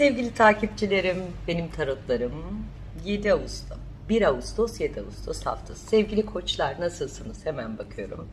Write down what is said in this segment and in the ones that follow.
Sevgili takipçilerim, benim tarotlarım 7 Ağustos, 1 Ağustos 7 Ağustos haftası. Sevgili koçlar nasılsınız? Hemen bakıyorum.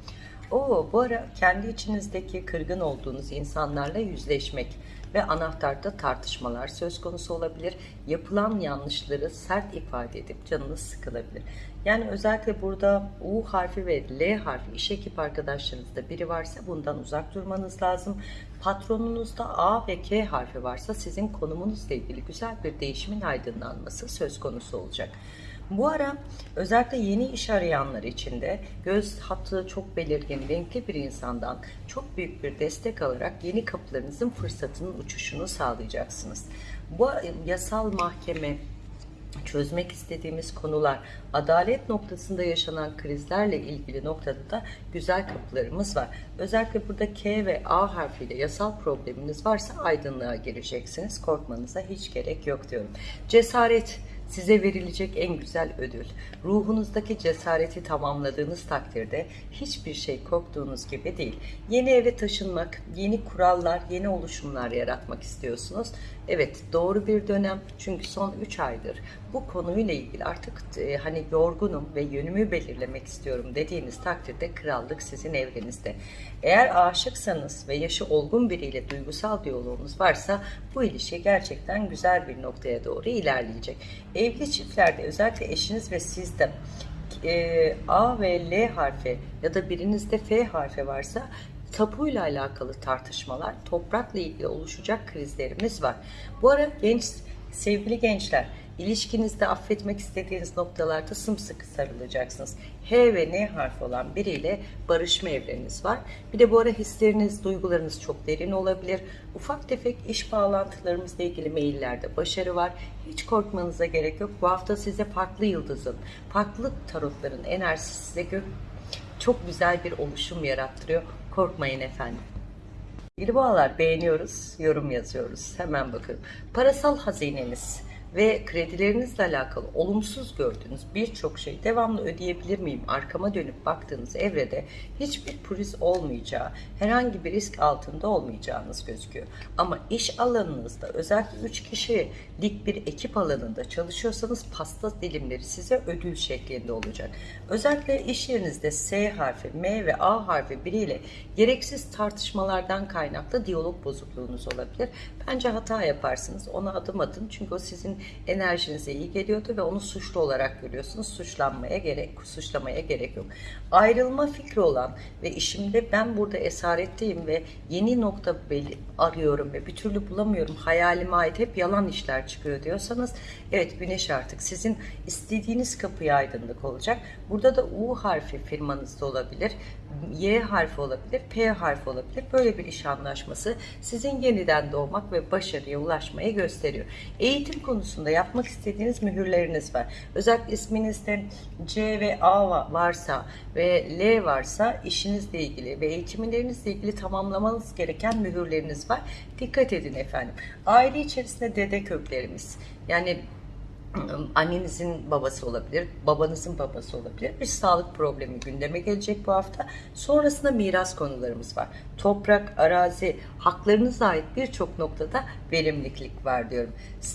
Oo, bu ara kendi içinizdeki kırgın olduğunuz insanlarla yüzleşmek ve anahtarda tartışmalar söz konusu olabilir. Yapılan yanlışları sert ifade edip canınız sıkılabilir. Yani özellikle burada U harfi ve L harfi iş ekip arkadaşlarınızda biri varsa bundan uzak durmanız lazım. Patronunuzda A ve K harfi varsa sizin konumunuzla ilgili güzel bir değişimin aydınlanması söz konusu olacak. Bu ara özellikle yeni iş arayanlar için de göz hattı çok belirgin, renkli bir insandan çok büyük bir destek alarak yeni kapılarınızın fırsatının uçuşunu sağlayacaksınız. Bu yasal mahkeme, çözmek istediğimiz konular, adalet noktasında yaşanan krizlerle ilgili noktada da güzel kapılarımız var. Özellikle burada K ve A harfiyle yasal probleminiz varsa aydınlığa gireceksiniz. Korkmanıza hiç gerek yok diyorum. Cesaret size verilecek en güzel ödül. Ruhunuzdaki cesareti tamamladığınız takdirde hiçbir şey korktuğunuz gibi değil. Yeni eve taşınmak, yeni kurallar, yeni oluşumlar yaratmak istiyorsunuz. Evet doğru bir dönem çünkü son 3 aydır bu konuyla ilgili artık e, hani yorgunum ve yönümü belirlemek istiyorum dediğiniz takdirde krallık sizin evrenizde. Eğer aşıksanız ve yaşı olgun biriyle duygusal diyaloğunuz varsa bu ilişki gerçekten güzel bir noktaya doğru ilerleyecek. Evli çiftlerde özellikle eşiniz ve siz de e, A ve L harfi ya da birinizde F harfi varsa tapuyla alakalı tartışmalar, toprakla ilgili oluşacak krizlerimiz var. Bu ara genç, sevgili gençler, ilişkinizde affetmek istediğiniz noktalarda sımsıkı sarılacaksınız. H ve N harfi olan biriyle barışma evreniniz var. Bir de bu ara hisleriniz, duygularınız çok derin olabilir. Ufak tefek iş bağlantılarımızla ilgili maillerde başarı var. Hiç korkmanıza gerek yok. Bu hafta size farklı yıldızın, farklı tarotların enerjisi size çok güzel bir oluşum yarattırıyor. Korkmayın efendim. İlgi boğalar beğeniyoruz, yorum yazıyoruz. Hemen bakın. Parasal hazineniz ve kredilerinizle alakalı olumsuz gördüğünüz birçok şey devamlı ödeyebilir miyim? Arkama dönüp baktığınız evrede hiçbir pürüz olmayacağı, herhangi bir risk altında olmayacağınız gözüküyor. Ama iş alanınızda özellikle 3 kişilik bir ekip alanında çalışıyorsanız pasta dilimleri size ödül şeklinde olacak. Özellikle iş yerinizde S harfi, M ve A harfi biriyle gereksiz tartışmalardan kaynaklı diyalog bozukluğunuz olabilir. Bence hata yaparsınız. Ona adım atın. Çünkü o sizin enerjinize iyi geliyordu ve onu suçlu olarak görüyorsunuz. Suçlanmaya gerek, suçlamaya gerek yok. Ayrılma fikri olan ve işimde ben burada esaretteyim ve yeni nokta arıyorum ve bir türlü bulamıyorum. Hayalime ait hep yalan işler çıkıyor diyorsanız evet güneş artık sizin istediğiniz kapıya aydınlık olacak. Burada da U harfi firmanızda olabilir. Y harfi olabilir, P harfi olabilir. Böyle bir iş anlaşması sizin yeniden doğmak ve başarıya ulaşmayı gösteriyor. Eğitim konusunda yapmak istediğiniz mühürleriniz var. Özellikle isminizde C ve A varsa ve L varsa işinizle ilgili ve eğitimlerinizle ilgili tamamlamanız gereken mühürleriniz var. Dikkat edin efendim. Aile içerisinde dede köklerimiz yani annenizin babası olabilir, babanızın babası olabilir. Bir sağlık problemi gündeme gelecek bu hafta. Sonrasında miras konularımız var. Toprak, arazi, haklarınıza ait birçok noktada verimlilik var diyorum.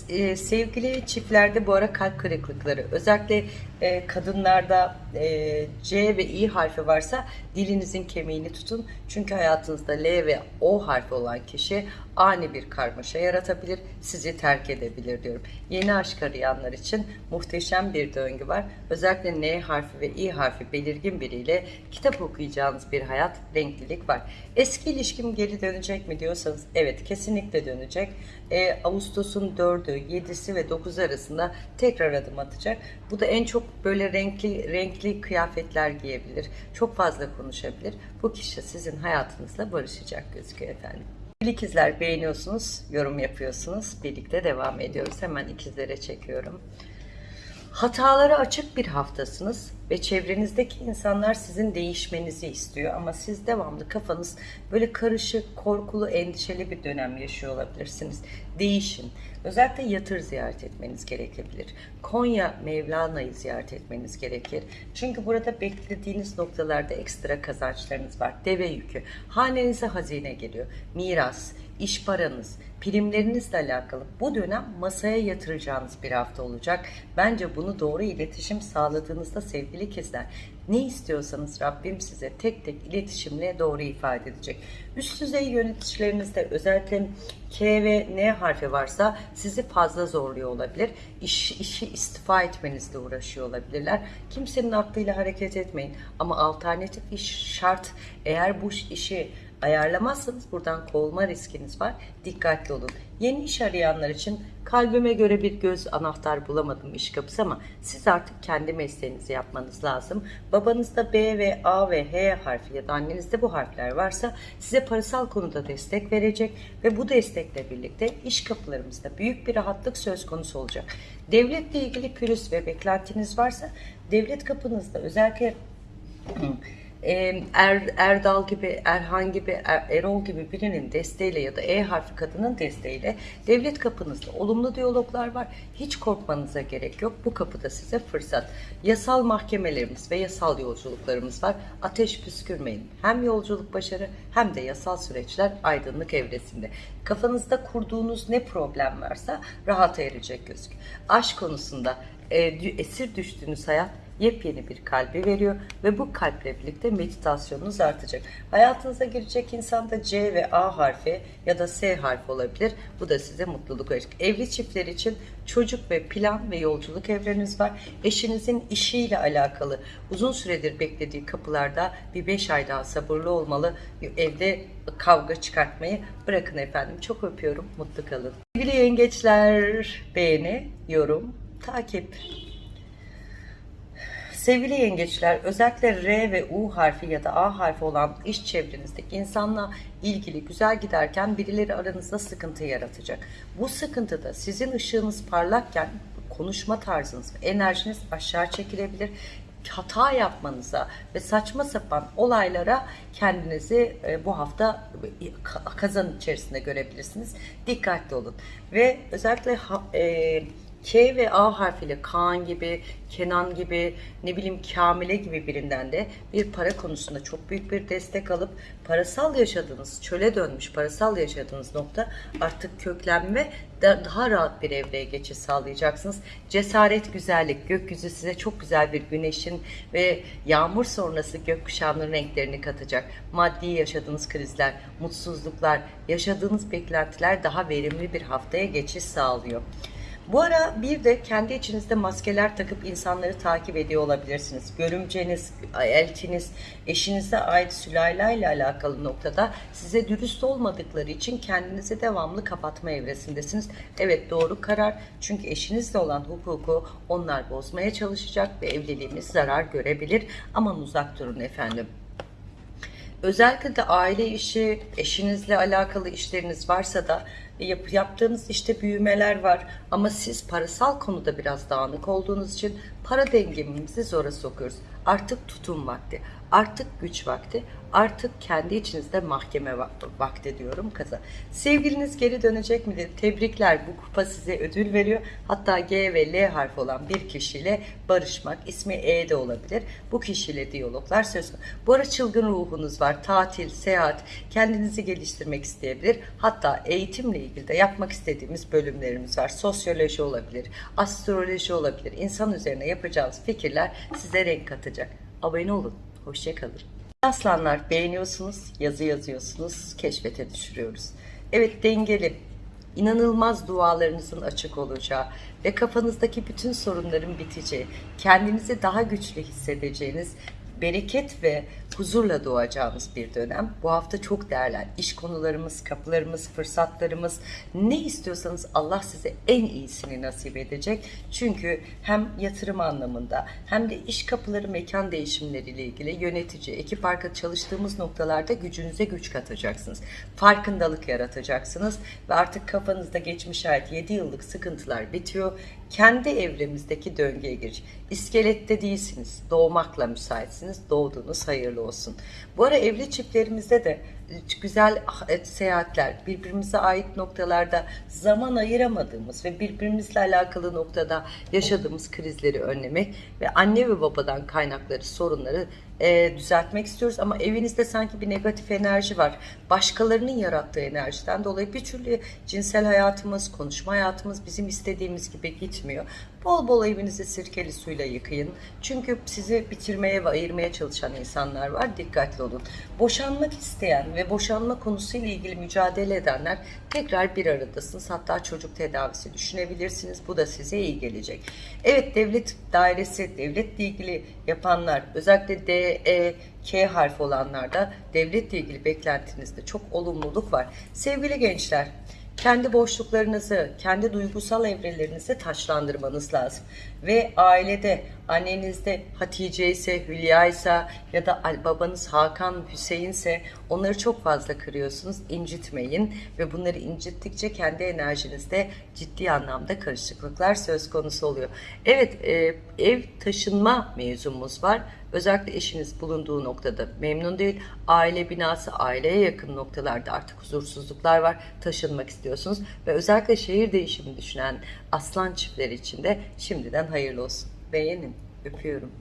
E, sevgili çiftlerde bu ara kalp kırıklıkları, özellikle e, kadınlarda e, C ve İ harfi varsa dilinizin kemiğini tutun. Çünkü hayatınızda L ve O harfi olan kişi ani bir karmaşa yaratabilir, sizi terk edebilir diyorum. Yeni aşk arayanlar için muhteşem bir döngü var. Özellikle N harfi ve İ harfi belirgin biriyle kitap okuyacağınız bir hayat, renklilik var. Eski ilişkim geri dönecek mi diyorsanız evet kesinlikle dönecek. E, Ağustos'un 4'ü, 7'si ve 9'u arasında tekrar adım atacak. Bu da en çok böyle renkli renkli kıyafetler giyebilir. Çok fazla konuşabilir. Bu kişi sizin hayatınızla barışacak gözüküyor efendim. İkizler beğeniyorsunuz, yorum yapıyorsunuz. Birlikte devam ediyoruz. Hemen ikizlere çekiyorum. Hatalara açık bir haftasınız ve çevrenizdeki insanlar sizin değişmenizi istiyor ama siz devamlı kafanız böyle karışık, korkulu, endişeli bir dönem yaşıyor olabilirsiniz. Değişin. Özellikle yatır ziyaret etmeniz gerekebilir. Konya Mevlana'yı ziyaret etmeniz gerekir. Çünkü burada beklediğiniz noktalarda ekstra kazançlarınız var. Deve yükü. Hanenize hazine geliyor. Miras, iş paranız, primlerinizle alakalı bu dönem masaya yatıracağınız bir hafta olacak. Bence bunu doğru iletişim sağladığınızda sevgili ikizler ne istiyorsanız Rabbim size tek tek iletişimle doğru ifade edecek. Üst düzey yöneticilerinizde özellikle K ve N harfi varsa sizi fazla zorluyor olabilir. İş, işi istifa etmenizle uğraşıyor olabilirler. Kimsenin aklıyla hareket etmeyin. Ama alternatif iş şart. Eğer bu işi ayarlamazsanız buradan kovulma riskiniz var. Dikkatli olun. Yeni iş arayanlar için kalbime göre bir göz anahtar bulamadım iş kapısı ama siz artık kendi mesleğinizi yapmanız lazım. Babanızda B ve A ve H harfi ya da annenizde bu harfler varsa size parasal konuda destek verecek ve bu destekle birlikte iş kapılarımızda büyük bir rahatlık söz konusu olacak. Devletle ilgili pürüz ve beklentiniz varsa devlet kapınızda özellikle er, Erdal gibi, Erhan gibi, Er- Erol gibi birinin desteğiyle ya da E harfi kadının desteğiyle devlet kapınızda olumlu diyaloglar var. Hiç korkmanıza gerek yok. Bu kapıda size fırsat. Yasal mahkemelerimiz ve yasal yolculuklarımız var. Ateş püskürmeyin. Hem yolculuk başarı hem de yasal süreçler aydınlık evresinde. Kafanızda kurduğunuz ne problem varsa rahata erecek gözük. Aşk konusunda e, esir düştüğünüz hayat yepyeni bir kalbi veriyor ve bu kalple birlikte meditasyonunuz artacak. Hayatınıza girecek insan da C ve A harfi ya da S harfi olabilir. Bu da size mutluluk verecek. Evli çiftler için çocuk ve plan ve yolculuk evreniz var. Eşinizin işiyle alakalı uzun süredir beklediği kapılarda bir 5 ay daha sabırlı olmalı. Evde kavga çıkartmayı bırakın efendim. Çok öpüyorum. Mutlu kalın. Sevgili yengeçler beğeni, yorum, takip. Sevgili yengeçler, özellikle R ve U harfi ya da A harfi olan iş çevrenizdeki insanla ilgili güzel giderken birileri aranızda sıkıntı yaratacak. Bu sıkıntıda sizin ışığınız parlakken konuşma tarzınız ve enerjiniz aşağı çekilebilir. Hata yapmanıza ve saçma sapan olaylara kendinizi e, bu hafta ka- kazan içerisinde görebilirsiniz. Dikkatli olun. Ve özellikle e, K ve A harfiyle Kaan gibi, Kenan gibi, ne bileyim Kamile gibi birinden de bir para konusunda çok büyük bir destek alıp parasal yaşadığınız, çöle dönmüş parasal yaşadığınız nokta artık köklenme da- daha rahat bir evreye geçiş sağlayacaksınız. Cesaret, güzellik, gökyüzü size çok güzel bir güneşin ve yağmur sonrası gökkuşağının renklerini katacak. Maddi yaşadığınız krizler, mutsuzluklar, yaşadığınız beklentiler daha verimli bir haftaya geçiş sağlıyor. Bu ara bir de kendi içinizde maskeler takıp insanları takip ediyor olabilirsiniz. Görümceniz, eltiniz, eşinize ait sülalayla alakalı noktada size dürüst olmadıkları için kendinizi devamlı kapatma evresindesiniz. Evet doğru karar çünkü eşinizle olan hukuku onlar bozmaya çalışacak ve evliliğiniz zarar görebilir. Aman uzak durun efendim. Özellikle de aile işi, eşinizle alakalı işleriniz varsa da yap, yaptığınız işte büyümeler var. Ama siz parasal konuda biraz dağınık olduğunuz için para dengemimizi zora sokuyoruz. Artık tutum vakti, artık güç vakti, artık kendi içinizde mahkeme va- vakti diyorum kaza. Sevgiliniz geri dönecek midir? Tebrikler bu kupa size ödül veriyor. Hatta G ve L harfi olan bir kişiyle barışmak, ismi E de olabilir. Bu kişiyle diyaloglar söz. Bu ara çılgın ruhunuz var. Tatil, seyahat, kendinizi geliştirmek isteyebilir. Hatta eğitimle ilgili de yapmak istediğimiz bölümlerimiz var. Sosyoloji olabilir, astroloji olabilir. İnsan üzerine yapacağınız fikirler size renk katacak. Abone olun. Hoşçakalın. Aslanlar beğeniyorsunuz, yazı yazıyorsunuz, keşfete düşürüyoruz. Evet dengeli, inanılmaz dualarınızın açık olacağı ve kafanızdaki bütün sorunların biteceği, kendinizi daha güçlü hissedeceğiniz, bereket ve huzurla doğacağımız bir dönem. Bu hafta çok değerli. İş konularımız, kapılarımız, fırsatlarımız ne istiyorsanız Allah size en iyisini nasip edecek. Çünkü hem yatırım anlamında hem de iş kapıları, mekan değişimleriyle ilgili yönetici, ekip arka çalıştığımız noktalarda gücünüze güç katacaksınız. Farkındalık yaratacaksınız ve artık kafanızda geçmiş ait 7 yıllık sıkıntılar bitiyor. Kendi evremizdeki döngüye giriş. İskelette değilsiniz. Doğmakla müsaitsiniz. Doğduğunuz hayırlı olsun. Bu ara evli çiftlerimizde de güzel e, seyahatler, birbirimize ait noktalarda zaman ayıramadığımız ve birbirimizle alakalı noktada yaşadığımız krizleri önlemek ve anne ve babadan kaynakları sorunları e, düzeltmek istiyoruz ama evinizde sanki bir negatif enerji var. Başkalarının yarattığı enerjiden dolayı bir türlü cinsel hayatımız, konuşma hayatımız bizim istediğimiz gibi gitmiyor. Bol bol evinizi sirkeli suyla yıkayın. Çünkü sizi bitirmeye ve ayırmaya çalışan insanlar var. Dikkatli olun. Boşanmak isteyen ve boşanma konusuyla ilgili mücadele edenler tekrar bir aradasınız. Hatta çocuk tedavisi düşünebilirsiniz. Bu da size iyi gelecek. Evet devlet dairesi, devletle ilgili yapanlar, özellikle D, E, K harfi olanlarda devletle ilgili beklentinizde çok olumluluk var. Sevgili gençler, kendi boşluklarınızı, kendi duygusal evrelerinizi taşlandırmanız lazım. Ve ailede, annenizde Hatice ise, Hülya ise ya da babanız Hakan, Hüseyin ise onları çok fazla kırıyorsunuz. İncitmeyin ve bunları incittikçe kendi enerjinizde ciddi anlamda karışıklıklar söz konusu oluyor. Evet, e, ev taşınma mevzumuz var. Özellikle eşiniz bulunduğu noktada memnun değil. Aile binası, aileye yakın noktalarda artık huzursuzluklar var. Taşınmak istiyorsunuz. Ve özellikle şehir değişimi düşünen aslan çiftleri için de şimdiden hayırlı olsun. Beğenin. Öpüyorum.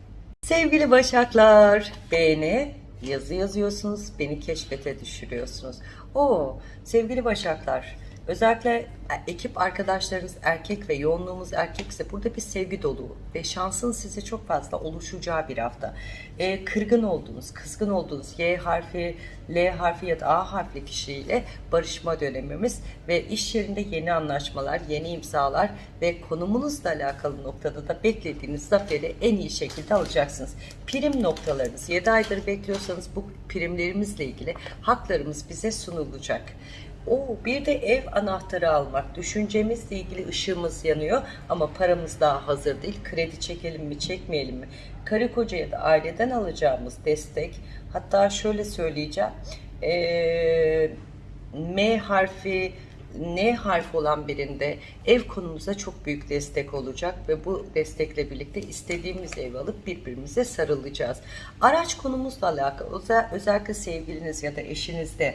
Sevgili Başaklar, beğeni, yazı yazıyorsunuz, beni keşfete düşürüyorsunuz. Oo, sevgili Başaklar, özellikle ekip arkadaşlarınız erkek ve yoğunluğumuz erkekse burada bir sevgi dolu ve şansın size çok fazla oluşacağı bir hafta. Ee, kırgın olduğunuz, kızgın olduğunuz Y harfi, L harfi ya da A harfli kişiyle barışma dönemimiz ve iş yerinde yeni anlaşmalar, yeni imzalar ve konumunuzla alakalı noktada da beklediğiniz zaferi en iyi şekilde alacaksınız. Prim noktalarınız 7 aydır bekliyorsanız bu primlerimizle ilgili haklarımız bize sunulacak. O bir de ev anahtarı almak. Düşüncemizle ilgili ışığımız yanıyor ama paramız daha hazır değil. Kredi çekelim mi, çekmeyelim mi? Karı koca ya da aileden alacağımız destek. Hatta şöyle söyleyeceğim. Ee, M harfi N harfi olan birinde ev konumuza çok büyük destek olacak ve bu destekle birlikte istediğimiz evi alıp birbirimize sarılacağız. Araç konumuzla alakalı özellikle sevgiliniz ya da eşinizde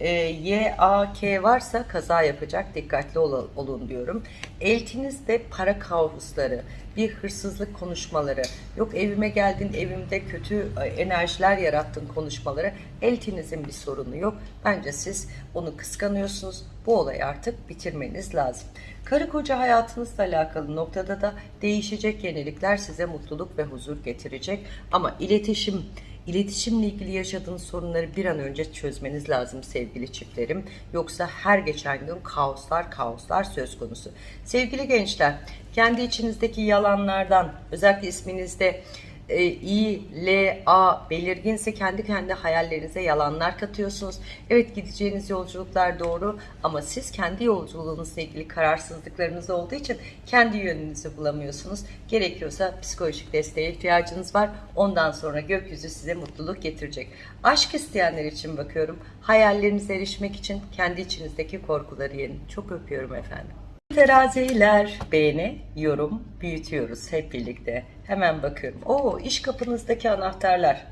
e, Y, A, K varsa kaza yapacak dikkatli ol, olun diyorum. Eltinizde para kavusları, bir hırsızlık konuşmaları, yok evime geldin evimde kötü e, enerjiler yarattın konuşmaları, eltinizin bir sorunu yok. Bence siz onu kıskanıyorsunuz. Bu olayı artık bitirmeniz lazım. Karı koca hayatınızla alakalı noktada da değişecek yenilikler size mutluluk ve huzur getirecek. Ama iletişim, İletişimle ilgili yaşadığınız sorunları bir an önce çözmeniz lazım sevgili çiftlerim. Yoksa her geçen gün kaoslar kaoslar söz konusu. Sevgili gençler, kendi içinizdeki yalanlardan, özellikle isminizde e, I, L, A belirginse kendi kendi hayallerinize yalanlar katıyorsunuz. Evet gideceğiniz yolculuklar doğru ama siz kendi yolculuğunuzla ilgili kararsızlıklarınız olduğu için kendi yönünüzü bulamıyorsunuz. Gerekiyorsa psikolojik desteğe ihtiyacınız var. Ondan sonra gökyüzü size mutluluk getirecek. Aşk isteyenler için bakıyorum. Hayallerinize erişmek için kendi içinizdeki korkuları yenin. Çok öpüyorum efendim. Teraziler beğeni, yorum, büyütüyoruz hep birlikte. Hemen bakıyorum. Oo iş kapınızdaki anahtarlar.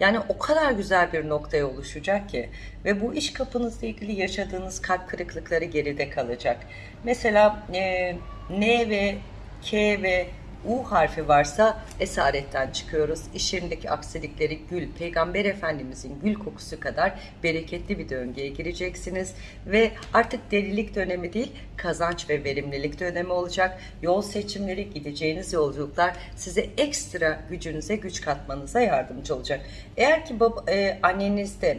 Yani o kadar güzel bir noktaya oluşacak ki ve bu iş kapınızla ilgili yaşadığınız kalp kırıklıkları geride kalacak. Mesela e, N ve K ve U harfi varsa esaretten çıkıyoruz. İş yerindeki aksilikleri gül, Peygamber Efendimizin gül kokusu kadar bereketli bir döngüye gireceksiniz. Ve artık delilik dönemi değil, kazanç ve verimlilik dönemi olacak. Yol seçimleri, gideceğiniz yolculuklar size ekstra gücünüze güç katmanıza yardımcı olacak. Eğer ki baba, e, annenizde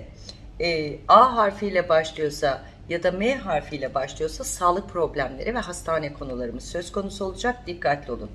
e, A harfiyle başlıyorsa ya da M harfiyle başlıyorsa sağlık problemleri ve hastane konularımız söz konusu olacak. Dikkatli olun.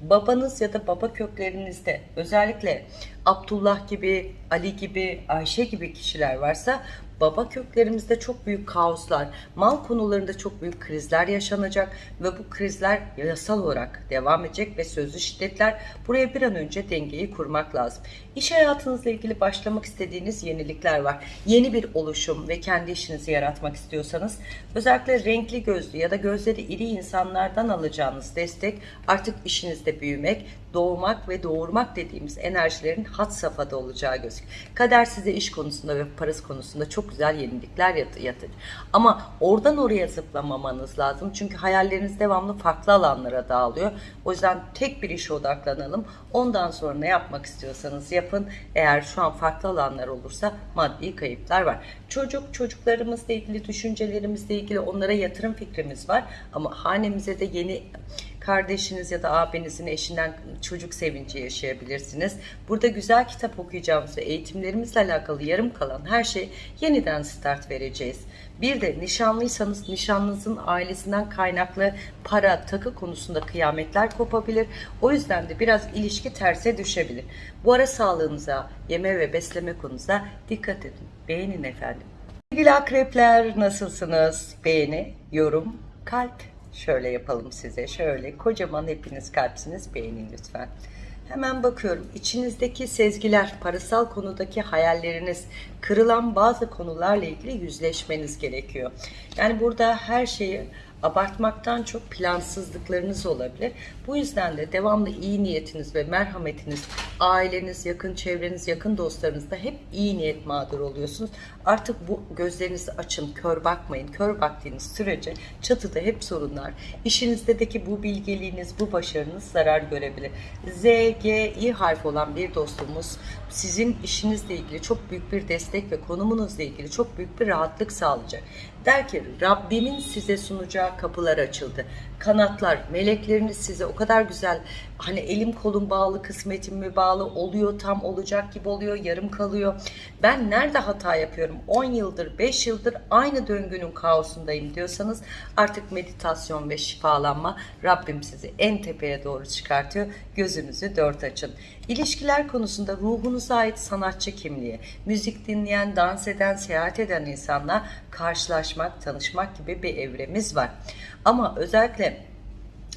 Babanız ya da baba köklerinizde özellikle Abdullah gibi, Ali gibi, Ayşe gibi kişiler varsa baba köklerimizde çok büyük kaoslar, mal konularında çok büyük krizler yaşanacak ve bu krizler yasal olarak devam edecek ve sözlü şiddetler buraya bir an önce dengeyi kurmak lazım. İş hayatınızla ilgili başlamak istediğiniz yenilikler var. Yeni bir oluşum ve kendi işinizi yaratmak istiyorsanız özellikle renkli gözlü ya da gözleri iri insanlardan alacağınız destek artık işinizde büyümek, doğmak ve doğurmak dediğimiz enerjilerin hat safhada olacağı gözüküyor. Kader size iş konusunda ve parası konusunda çok güzel yenilikler yat- yatır. Ama oradan oraya zıplamamanız lazım. Çünkü hayalleriniz devamlı farklı alanlara dağılıyor. O yüzden tek bir işe odaklanalım. Ondan sonra ne yapmak istiyorsanız yapın. Eğer şu an farklı alanlar olursa maddi kayıplar var. Çocuk, çocuklarımızla ilgili, düşüncelerimizle ilgili onlara yatırım fikrimiz var. Ama hanemize de yeni kardeşiniz ya da abinizin eşinden çocuk sevinci yaşayabilirsiniz. Burada güzel kitap okuyacağımız ve eğitimlerimizle alakalı yarım kalan her şey yeniden start vereceğiz. Bir de nişanlıysanız nişanlınızın ailesinden kaynaklı para, takı konusunda kıyametler kopabilir. O yüzden de biraz ilişki terse düşebilir. Bu ara sağlığınıza, yeme ve besleme konunuza dikkat edin. Beğenin efendim. Sevgili akrepler nasılsınız? Beğeni, yorum, kalp. Şöyle yapalım size. Şöyle kocaman hepiniz kalpsiniz. Beğenin lütfen. Hemen bakıyorum. İçinizdeki sezgiler, parasal konudaki hayalleriniz, kırılan bazı konularla ilgili yüzleşmeniz gerekiyor. Yani burada her şeyi abartmaktan çok plansızlıklarınız olabilir. Bu yüzden de devamlı iyi niyetiniz ve merhametiniz, aileniz, yakın çevreniz, yakın dostlarınızda hep iyi niyet mağdur oluyorsunuz. Artık bu gözlerinizi açın, kör bakmayın. Kör baktığınız sürece çatıda hep sorunlar. İşinizdeki bu bilgeliğiniz, bu başarınız zarar görebilir. Z, G, İ harfi olan bir dostumuz sizin işinizle ilgili çok büyük bir destek ve konumunuzla ilgili çok büyük bir rahatlık sağlayacak. Der ki Rabbimin size sunacağı kapılar açıldı. Kanatlar, melekleriniz size o kadar güzel hani elim kolum bağlı, kısmetim mi bağlı oluyor, tam olacak gibi oluyor, yarım kalıyor. Ben nerede hata yapıyorum? 10 yıldır, 5 yıldır aynı döngünün kaosundayım diyorsanız artık meditasyon ve şifalanma Rabbim sizi en tepeye doğru çıkartıyor. Gözünüzü dört açın. İlişkiler konusunda ruhunuza ait sanatçı kimliği, müzik dinleyen, dans eden, seyahat eden insanla karşılaşmak, tanışmak gibi bir evremiz var. Ama özellikle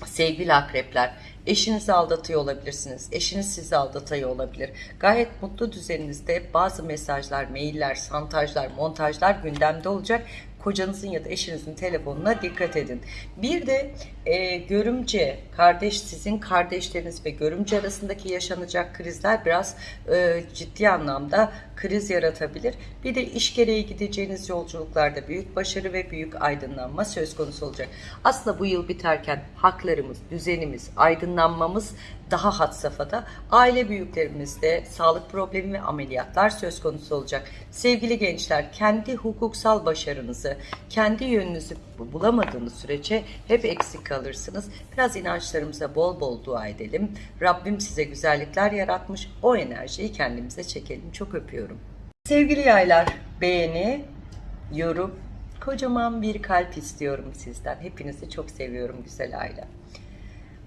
sevgili akrepler, eşinizi aldatıyor olabilirsiniz. Eşiniz sizi aldatıyor olabilir. Gayet mutlu düzeninizde bazı mesajlar, mailler, santajlar, montajlar gündemde olacak. Kocanızın ya da eşinizin telefonuna dikkat edin. Bir de e, görümce, kardeş sizin kardeşleriniz ve görümce arasındaki yaşanacak krizler biraz e, ciddi anlamda kriz yaratabilir. Bir de iş gereği gideceğiniz yolculuklarda büyük başarı ve büyük aydınlanma söz konusu olacak. Aslında bu yıl biterken haklarımız, düzenimiz, aydınlanmamız daha had safhada. Aile büyüklerimizde sağlık problemi ve ameliyatlar söz konusu olacak. Sevgili gençler, kendi hukuksal başarınızı, kendi yönünüzü bulamadığınız sürece hep eksik kalırsınız. Biraz inançlarımıza bol bol dua edelim. Rabbim size güzellikler yaratmış. O enerjiyi kendimize çekelim. Çok öpüyorum. Sevgili yaylar, beğeni, yorum, kocaman bir kalp istiyorum sizden. Hepinizi çok seviyorum güzel aile.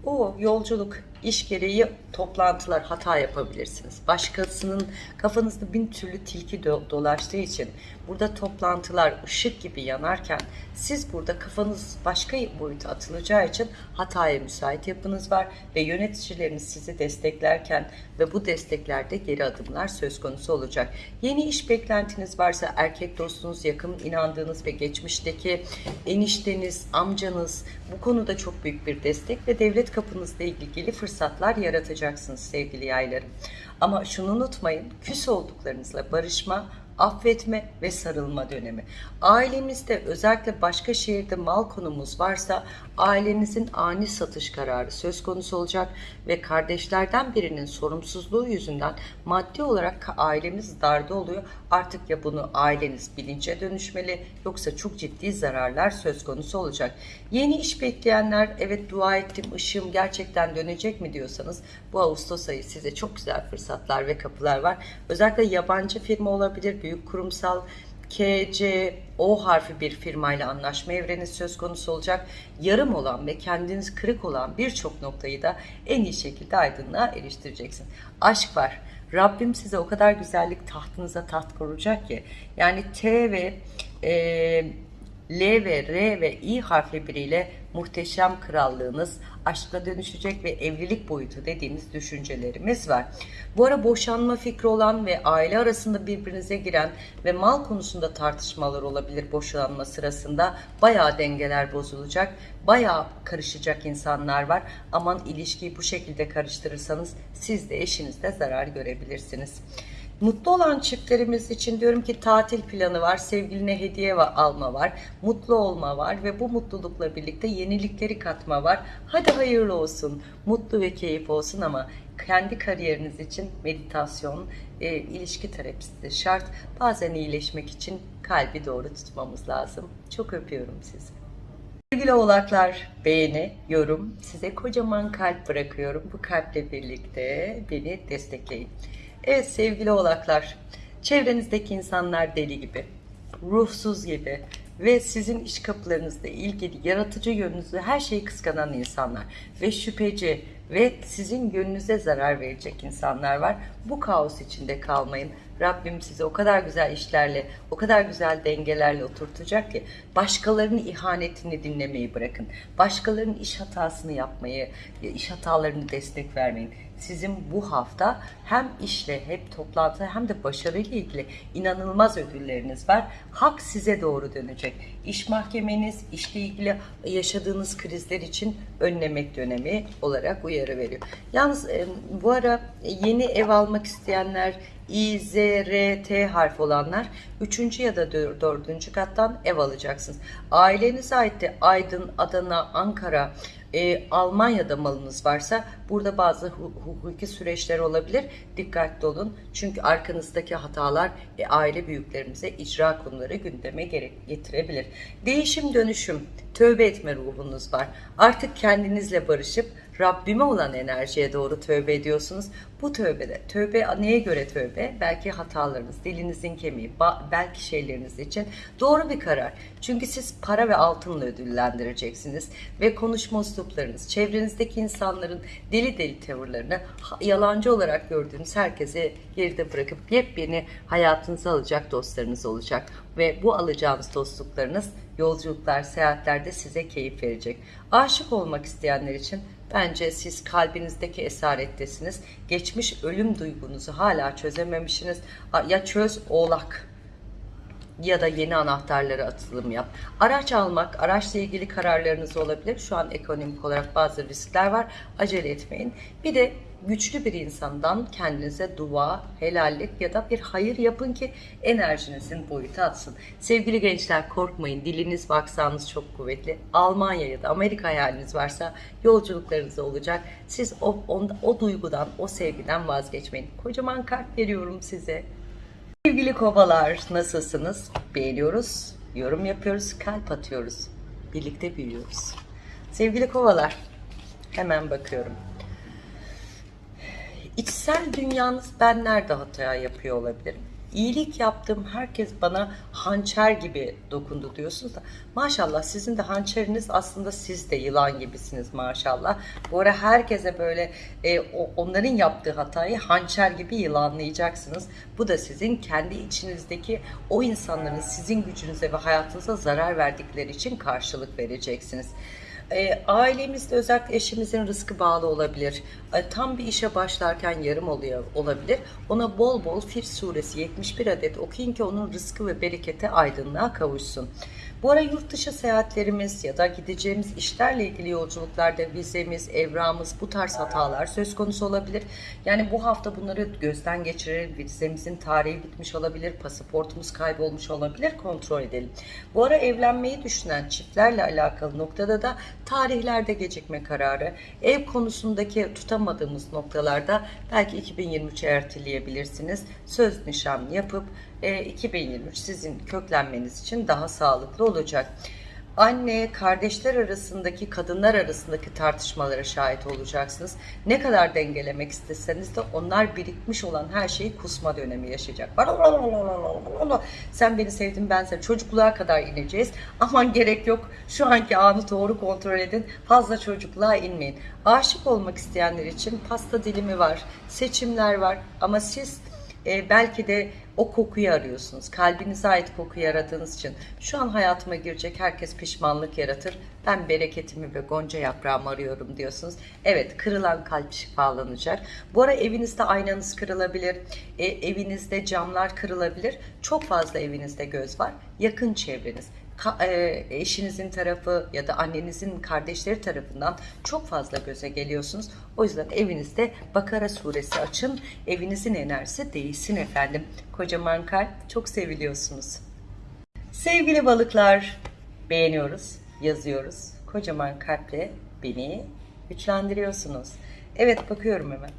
O yolculuk, iş gereği toplantılar hata yapabilirsiniz. Başkasının kafanızda bin türlü tilki do- dolaştığı için burada toplantılar ışık gibi yanarken siz burada kafanız başka boyuta atılacağı için hataya müsait yapınız var ve yöneticileriniz sizi desteklerken ve bu desteklerde geri adımlar söz konusu olacak. Yeni iş beklentiniz varsa erkek dostunuz, yakın inandığınız ve geçmişteki enişteniz, amcanız bu konuda çok büyük bir destek ve devlet kapınızla ilgili fırsatlar yaratacaksınız sevgili yaylarım. Ama şunu unutmayın, küs olduklarınızla barışma, affetme ve sarılma dönemi. Ailemizde özellikle başka şehirde mal konumuz varsa ailenizin ani satış kararı söz konusu olacak ve kardeşlerden birinin sorumsuzluğu yüzünden maddi olarak ailemiz darda oluyor. Artık ya bunu aileniz bilince dönüşmeli yoksa çok ciddi zararlar söz konusu olacak. Yeni iş bekleyenler evet dua ettim ışığım gerçekten dönecek mi diyorsanız bu Ağustos ayı size çok güzel fırsatlar ve kapılar var. Özellikle yabancı firma olabilir, büyük kurumsal K, C, O harfi bir firmayla anlaşma evreni söz konusu olacak. Yarım olan ve kendiniz kırık olan birçok noktayı da en iyi şekilde aydınlığa eriştireceksin. Aşk var. Rabbim size o kadar güzellik tahtınıza taht kuracak ki. Yani T ve e, L ve R ve İ harfli biriyle muhteşem krallığınız aşka dönüşecek ve evlilik boyutu dediğimiz düşüncelerimiz var. Bu ara boşanma fikri olan ve aile arasında birbirinize giren ve mal konusunda tartışmalar olabilir boşanma sırasında. Bayağı dengeler bozulacak, bayağı karışacak insanlar var. Aman ilişkiyi bu şekilde karıştırırsanız siz de eşinizde zarar görebilirsiniz. Mutlu olan çiftlerimiz için diyorum ki tatil planı var, sevgiline hediye alma var, mutlu olma var ve bu mutlulukla birlikte yenilikleri katma var. Hadi hayırlı olsun, mutlu ve keyif olsun ama kendi kariyeriniz için meditasyon, e, ilişki terapisi şart. Bazen iyileşmek için kalbi doğru tutmamız lazım. Çok öpüyorum sizi. Sevgili oğlaklar, beğeni, yorum, size kocaman kalp bırakıyorum. Bu kalple birlikte beni destekleyin. Evet sevgili oğlaklar, çevrenizdeki insanlar deli gibi, ruhsuz gibi ve sizin iş kapılarınızla ilgili yaratıcı yönünüzü her şeyi kıskanan insanlar ve şüpheci ve sizin gönlünüze zarar verecek insanlar var. Bu kaos içinde kalmayın. Rabbim sizi o kadar güzel işlerle, o kadar güzel dengelerle oturtacak ki başkalarının ihanetini dinlemeyi bırakın. Başkalarının iş hatasını yapmayı, iş hatalarını destek vermeyin. Sizin bu hafta hem işle hem toplantı hem de başarıyla ilgili inanılmaz ödülleriniz var. Hak size doğru dönecek. İş mahkemeniz, işle ilgili yaşadığınız krizler için önlemek dönemi olarak uyarı veriyor. Yalnız e, bu ara yeni ev almak isteyenler, İ, Z, R, T harf olanlar 3. ya da 4. kattan ev alacaksınız. Ailenize ait de Aydın, Adana, Ankara, e, Almanya'da malınız varsa burada bazı hu- hukuki süreçler olabilir. Dikkatli olun. Çünkü arkanızdaki hatalar e, aile büyüklerimize icra konuları gündeme getirebilir. Değişim dönüşüm, tövbe etme ruhunuz var. Artık kendinizle barışıp Rabbime olan enerjiye doğru tövbe ediyorsunuz. Bu tövbede, tövbe neye göre tövbe? Belki hatalarınız, dilinizin kemiği, belki şeyleriniz için doğru bir karar. Çünkü siz para ve altınla ödüllendireceksiniz ve konuşma üsluplarınız, çevrenizdeki insanların deli deli tavırlarını yalancı olarak gördüğünüz herkese geride bırakıp yepyeni hayatınıza alacak dostlarınız olacak ve bu alacağınız dostluklarınız yolculuklar, seyahatlerde size keyif verecek. Aşık olmak isteyenler için bence siz kalbinizdeki esarettesiniz. Geçmiş ölüm duygunuzu hala çözememişsiniz. Ya çöz oğlak ya da yeni anahtarları atılım yap. Araç almak, araçla ilgili kararlarınız olabilir. Şu an ekonomik olarak bazı riskler var. Acele etmeyin. Bir de güçlü bir insandan kendinize dua, helallik ya da bir hayır yapın ki enerjinizin boyutu atsın. Sevgili gençler korkmayın. Diliniz baksanız çok kuvvetli. Almanya ya da Amerika hayaliniz varsa yolculuklarınız olacak. Siz o, o, o duygudan, o sevgiden vazgeçmeyin. Kocaman kalp veriyorum size. Sevgili kovalar nasılsınız? Beğeniyoruz, yorum yapıyoruz, kalp atıyoruz. Birlikte büyüyoruz. Sevgili kovalar hemen bakıyorum. İçsel dünyanız ben nerede hata yapıyor olabilirim? İyilik yaptım herkes bana hançer gibi dokundu diyorsunuz da maşallah sizin de hançeriniz aslında siz de yılan gibisiniz maşallah. Bu ara herkese böyle e, onların yaptığı hatayı hançer gibi yılanlayacaksınız. Bu da sizin kendi içinizdeki o insanların sizin gücünüze ve hayatınıza zarar verdikleri için karşılık vereceksiniz. E, ailemizde özellikle eşimizin rızkı bağlı olabilir. E, tam bir işe başlarken yarım oluyor olabilir. Ona bol bol Fir suresi 71 adet okuyun ki onun rızkı ve berekete aydınlığa kavuşsun. Bu ara yurt dışı seyahatlerimiz ya da gideceğimiz işlerle ilgili yolculuklarda vizemiz, evramız bu tarz hatalar söz konusu olabilir. Yani bu hafta bunları gözden geçirelim. Vizemizin tarihi bitmiş olabilir, pasaportumuz kaybolmuş olabilir. Kontrol edelim. Bu ara evlenmeyi düşünen çiftlerle alakalı noktada da tarihlerde gecikme kararı, ev konusundaki tutamadığımız noktalarda belki 2023'e erteleyebilirsiniz. Söz nişan yapıp 2023 sizin köklenmeniz için daha sağlıklı olacak. Anne, kardeşler arasındaki, kadınlar arasındaki tartışmalara şahit olacaksınız. Ne kadar dengelemek isteseniz de onlar birikmiş olan her şeyi kusma dönemi yaşayacak. Sen beni sevdin, ben seni. Çocukluğa kadar ineceğiz. Aman gerek yok. Şu anki anı doğru kontrol edin. Fazla çocukluğa inmeyin. Aşık olmak isteyenler için pasta dilimi var, seçimler var. Ama siz e, belki de o kokuyu arıyorsunuz. Kalbinize ait kokuyu aradığınız için şu an hayatıma girecek herkes pişmanlık yaratır. Ben bereketimi ve gonca yaprağımı arıyorum diyorsunuz. Evet kırılan kalp şifalanacak. Bu ara evinizde aynanız kırılabilir. E, evinizde camlar kırılabilir. Çok fazla evinizde göz var. Yakın çevreniz e, eşinizin tarafı ya da annenizin kardeşleri tarafından çok fazla göze geliyorsunuz. O yüzden evinizde Bakara suresi açın. Evinizin enerjisi değişsin efendim. Kocaman kalp çok seviliyorsunuz. Sevgili balıklar beğeniyoruz, yazıyoruz. Kocaman kalple beni güçlendiriyorsunuz. Evet bakıyorum hemen.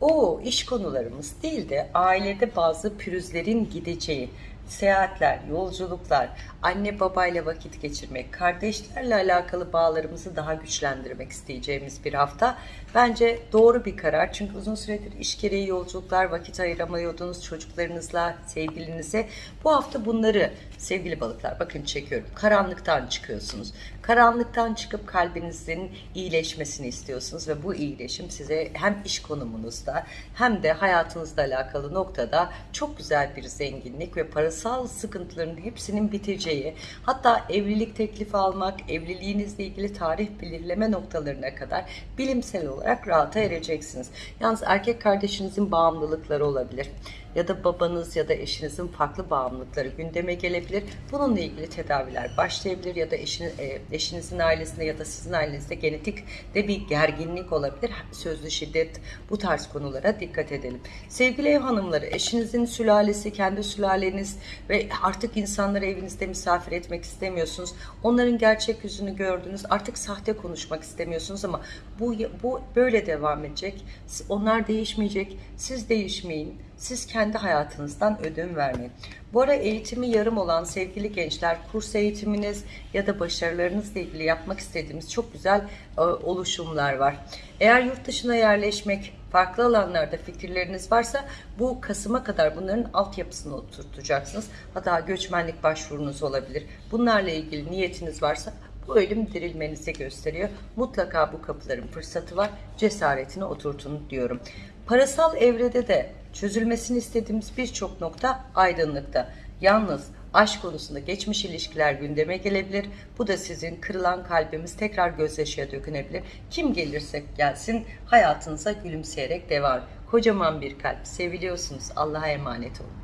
O iş konularımız değil de ailede bazı pürüzlerin gideceği, seyahatler, yolculuklar, anne babayla vakit geçirmek, kardeşlerle alakalı bağlarımızı daha güçlendirmek isteyeceğimiz bir hafta. Bence doğru bir karar. Çünkü uzun süredir iş gereği yolculuklar, vakit ayıramıyordunuz çocuklarınızla, sevgilinize. Bu hafta bunları sevgili balıklar bakın çekiyorum. Karanlıktan çıkıyorsunuz. Karanlıktan çıkıp kalbinizin iyileşmesini istiyorsunuz ve bu iyileşim size hem iş konumunuzda hem de hayatınızla alakalı noktada çok güzel bir zenginlik ve parasal sıkıntıların hepsinin biteceği, hatta evlilik teklifi almak, evliliğinizle ilgili tarih belirleme noktalarına kadar bilimsel olarak rahata ereceksiniz. Yalnız erkek kardeşinizin bağımlılıkları olabilir ya da babanız ya da eşinizin farklı bağımlılıkları gündeme gelebilir. Bununla ilgili tedaviler başlayabilir ya da eşin, e, eşinizin ailesinde ya da sizin ailenizde genetik de bir gerginlik olabilir. Sözlü şiddet bu tarz konulara dikkat edelim. Sevgili ev hanımları, eşinizin sülalesi, kendi sülaleniz ve artık insanları evinizde misafir etmek istemiyorsunuz. Onların gerçek yüzünü gördünüz. Artık sahte konuşmak istemiyorsunuz ama bu bu böyle devam edecek. Onlar değişmeyecek. Siz değişmeyin. Siz kendi hayatınızdan ödün vermeyin. Bu ara eğitimi yarım olan sevgili gençler, kurs eğitiminiz ya da başarılarınızla ilgili yapmak istediğimiz çok güzel e, oluşumlar var. Eğer yurt dışına yerleşmek, farklı alanlarda fikirleriniz varsa bu Kasım'a kadar bunların altyapısını oturtacaksınız. Hatta göçmenlik başvurunuz olabilir. Bunlarla ilgili niyetiniz varsa bu ölüm dirilmenizi gösteriyor. Mutlaka bu kapıların fırsatı var. Cesaretini oturtun diyorum. Parasal evrede de çözülmesini istediğimiz birçok nokta aydınlıkta. Yalnız aşk konusunda geçmiş ilişkiler gündeme gelebilir. Bu da sizin kırılan kalbimiz tekrar gözyaşıya dökünebilir. Kim gelirse gelsin hayatınıza gülümseyerek devam. Kocaman bir kalp. Seviliyorsunuz. Allah'a emanet olun.